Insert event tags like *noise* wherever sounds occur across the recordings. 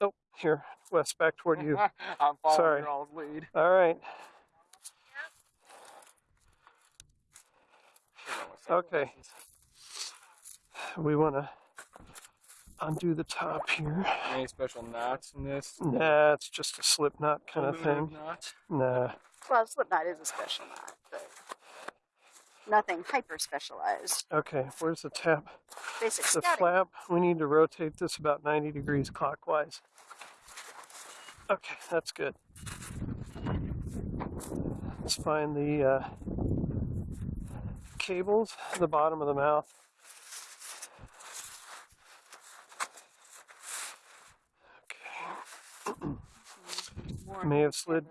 Oh, here, Wes, back toward you. *laughs* I'm following Sorry. your all's lead. All right. Okay. We want to undo the top here. Any special knots in this? Nah, it's just a slip knot kind of Aluminum thing. Knots? Nah. Well, slip knot is a special knot, but nothing hyper specialized. Okay, where's the tab? Basic The scouting. flap, we need to rotate this about 90 degrees clockwise. Okay, that's good. Let's find the uh, cables the bottom of the mouth. Okay, More may have slid-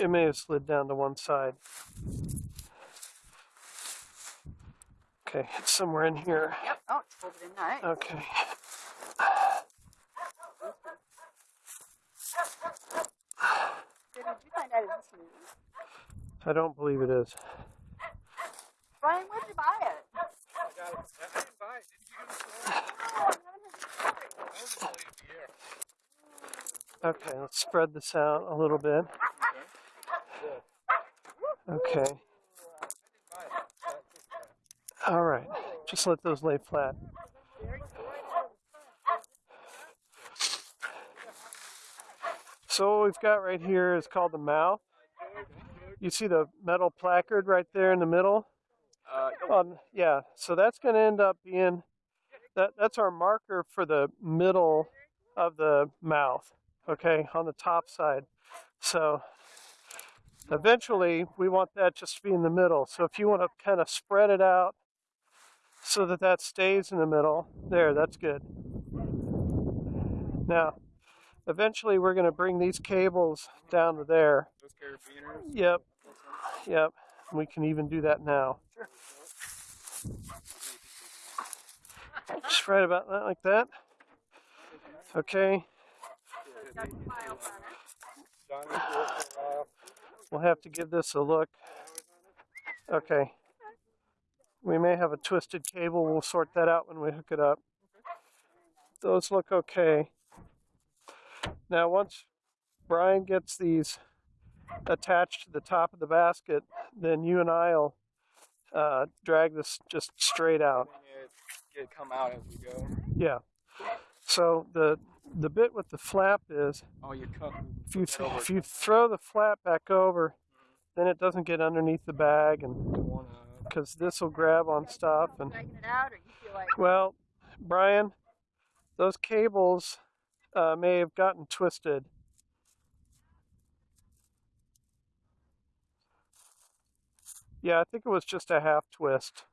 it may have slid down to one side. Okay, it's somewhere in here. Yep. Oh, it's folded in nice. Okay. Did you find out it's new? I don't believe it is. Brian, where'd you buy it? I got it. I didn't buy it. Didn't you give it to me? Oh, I haven't heard you That was the year. Okay, let's spread this out a little bit. Okay. I didn't buy it. Uh, just, uh, All right. Just let those lay flat. So what we've got right here is called the mouth. You see the metal placard right there in the middle? uh, Um, yeah, so that's going to end up being that that's our marker for the middle of the mouth, okay, on the top side. So eventually we want that just to be in the middle. So if you want to kind of spread it out so that that stays in the middle, there, that's good. Now, eventually we're going to bring these cables down to there. those carabiners. Yep, yep. We can even do that now. Just right about that, like that. Okay, Johnny's worked for a while. we'll have to give this a look. Okay. We may have a twisted cable. We'll sort that out when we hook it up. Those look okay. Now, once Brian gets these attached to the top of the basket, then you and I'll uh, drag this just straight out. It, come out as we go. Yeah. So the the bit with the flap is Oh, you cut. if you over. if you throw the flap back over, then it doesn't get underneath the bag, and because this will grab on stuff. And Dragging it out, or you feel like well, Brian, those cables uh, may have gotten twisted. Yeah, I think it was just a half twist.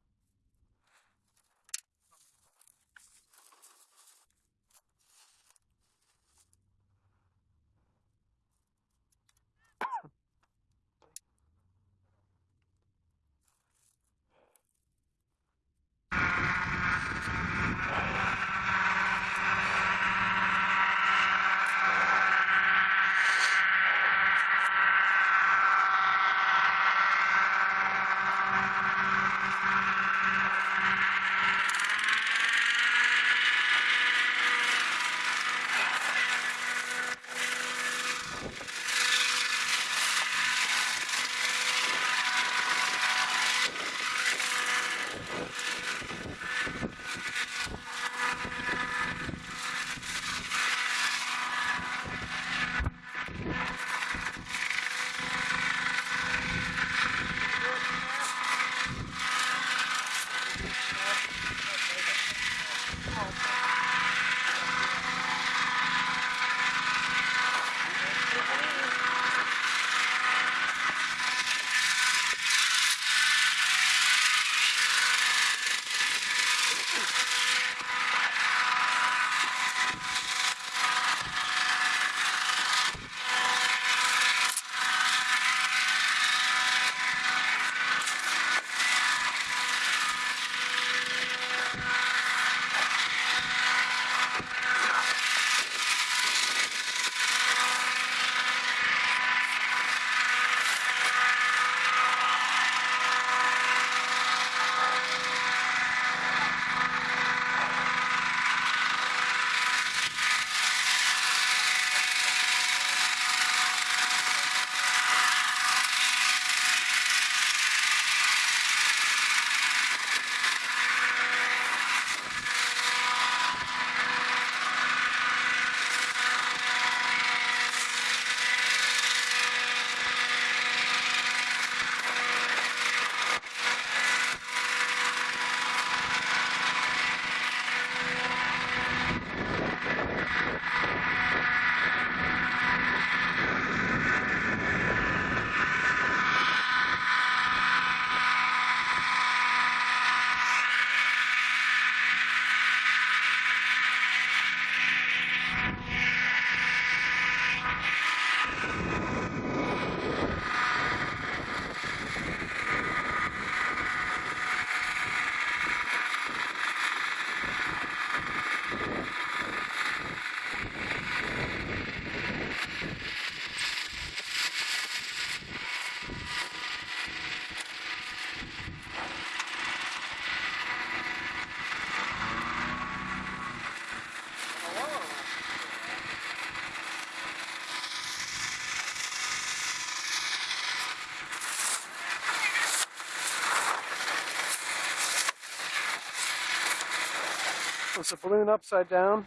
Was the balloon upside down?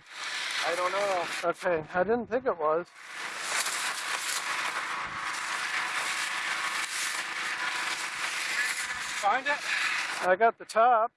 I don't know. Okay, I didn't think it was. Find it? I got the top.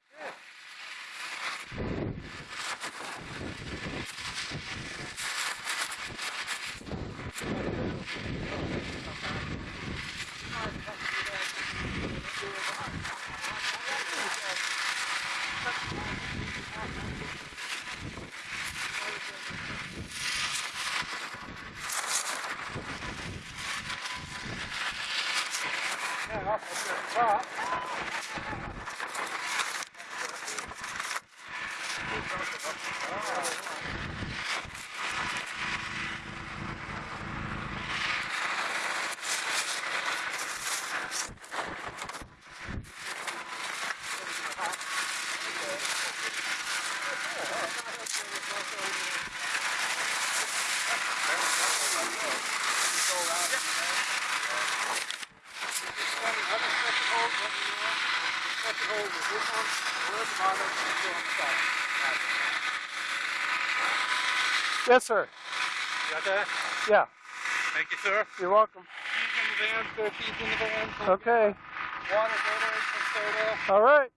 Yes, sir. Got that? Yeah, Thank you, sir. you're welcome. Keys in the van, spare keys in the van. Okay, Water, soda. all right.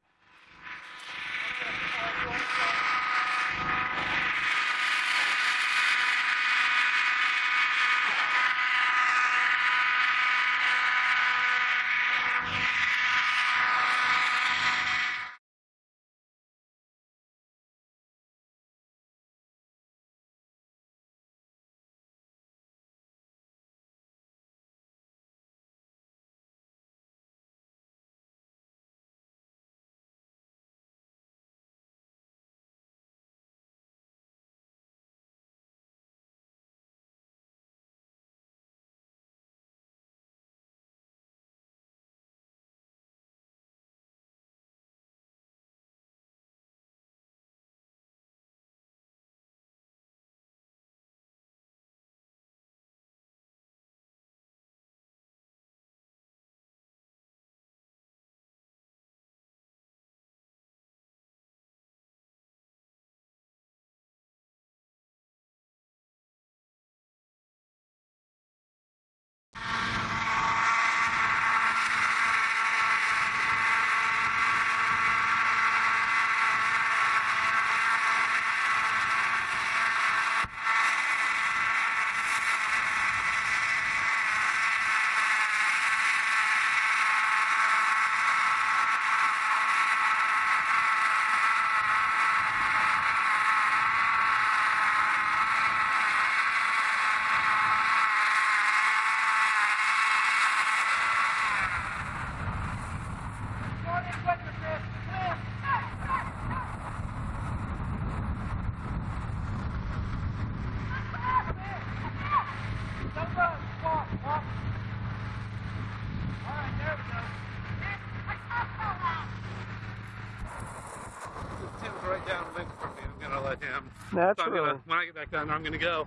Me. I'm gonna let him. So I'm gonna, when I get back down there, I'm gonna go.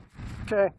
Okay.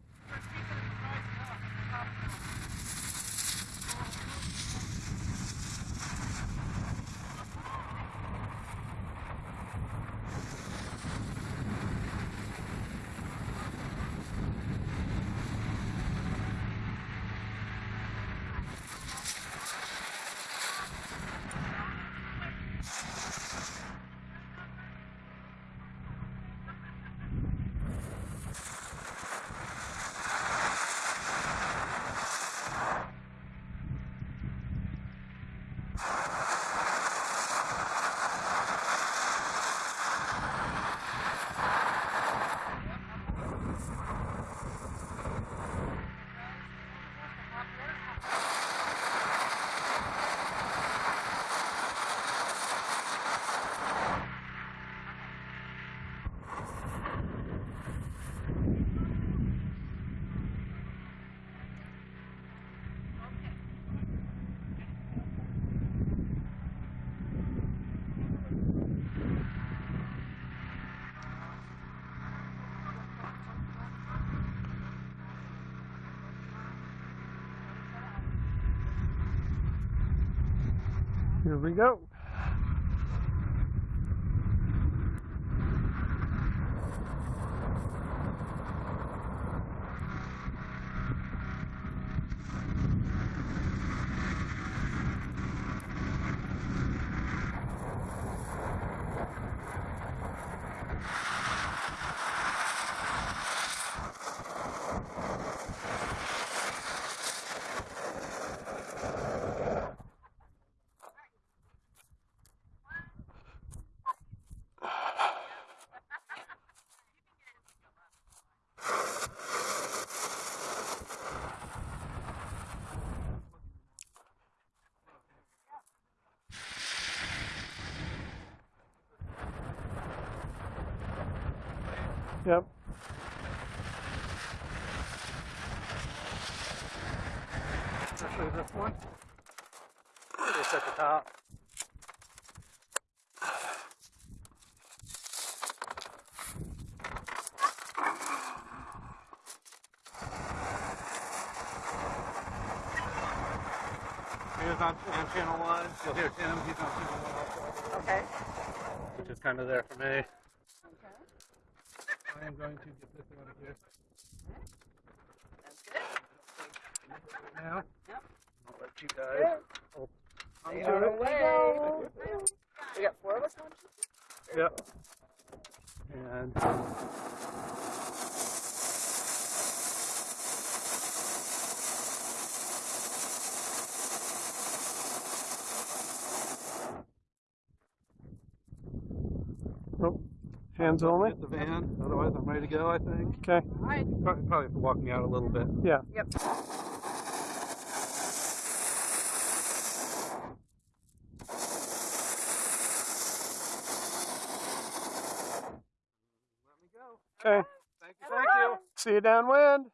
Here we go. Yep. Especially this one. Just at the top. He was on, on channel one. You'll hear Tim. He's on channel one also, Okay. which is kind of there for me. Okay. I am going to get this out of here That's good. Now. Yep. I'll let you guys. Good. Oh. hold They onto are away. We got four of us on. Yep. And um, oh, Hands only. get the van. Otherwise, I'm ready to go. I think. Okay. All right. Probably, probably have to walk me out a little bit. Yeah. Yep. Let me go. Okay. Thank you. Thank you. See you downwind.